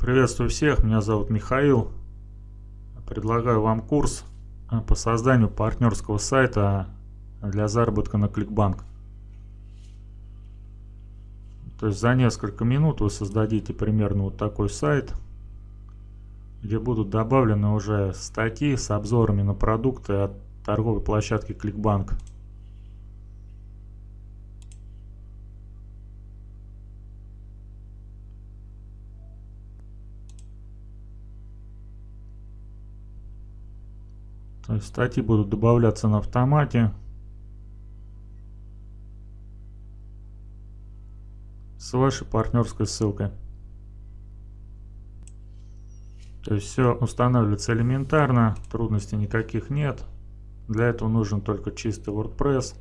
Приветствую всех, меня зовут Михаил. Предлагаю вам курс а, по созданию партнерского сайта для заработка на Кликбанк. То есть за несколько минут вы создадите примерно вот такой сайт, где будут добавлены уже статьи с обзорами на продукты от торговой площадки Кликбанк. То есть статьи будут добавляться на автомате. С вашей партнерской ссылкой. То есть все устанавливается элементарно, трудностей никаких нет. Для этого нужен только чистый WordPress.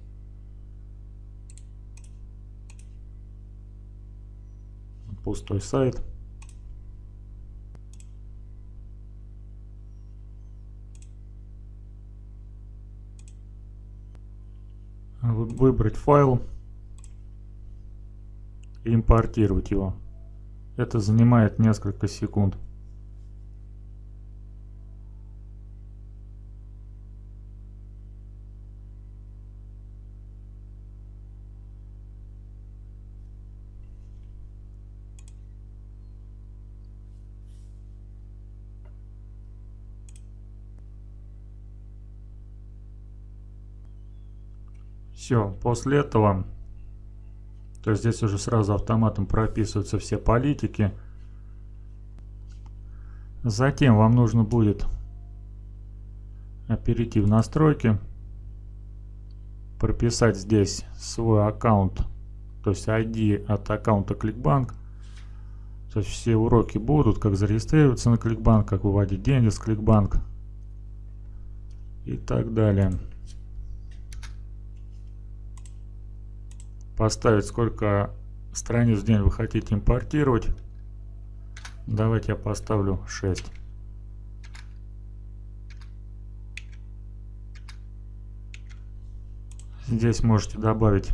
Пустой сайт. Выбрать файл и импортировать его. Это занимает несколько секунд. Все, после этого, то есть здесь уже сразу автоматом прописываются все политики. Затем вам нужно будет перейти в настройки, прописать здесь свой аккаунт, то есть ID от аккаунта Clickbank. То есть все уроки будут, как зарегистрироваться на Clickbank, как выводить деньги с Clickbank и так далее. Поставить, сколько страниц в день вы хотите импортировать. Давайте я поставлю 6. Здесь можете добавить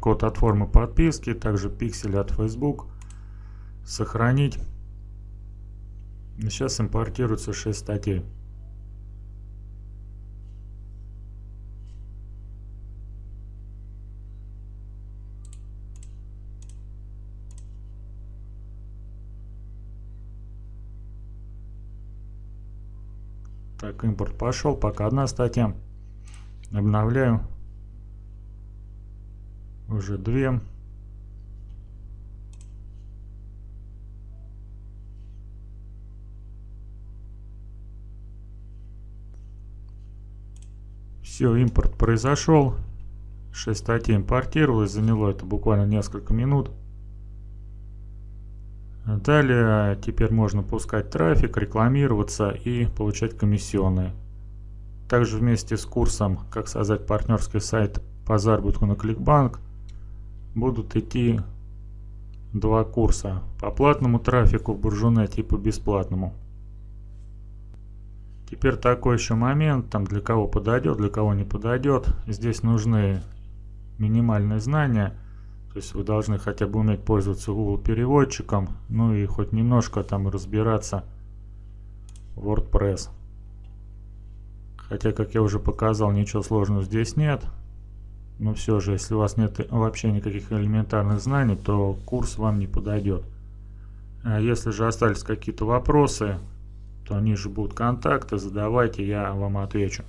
код от формы подписки, также пиксели от Facebook. Сохранить. Сейчас импортируется 6 статей. Так, импорт пошел, пока одна статья. Обновляю. Уже две. Все, импорт произошел. 6 статей импортировалось, заняло это буквально несколько минут. Далее теперь можно пускать трафик, рекламироваться и получать комиссионные. Также вместе с курсом «Как создать партнерский сайт по заработку на Кликбанк» будут идти два курса по платному трафику в Буржунете и по бесплатному. Теперь такой еще момент, там для кого подойдет, для кого не подойдет. Здесь нужны минимальные знания – то есть вы должны хотя бы уметь пользоваться Google переводчиком, ну и хоть немножко там разбираться в WordPress. Хотя, как я уже показал, ничего сложного здесь нет. Но все же, если у вас нет вообще никаких элементарных знаний, то курс вам не подойдет. А если же остались какие-то вопросы, то ниже будут контакты, задавайте, я вам отвечу.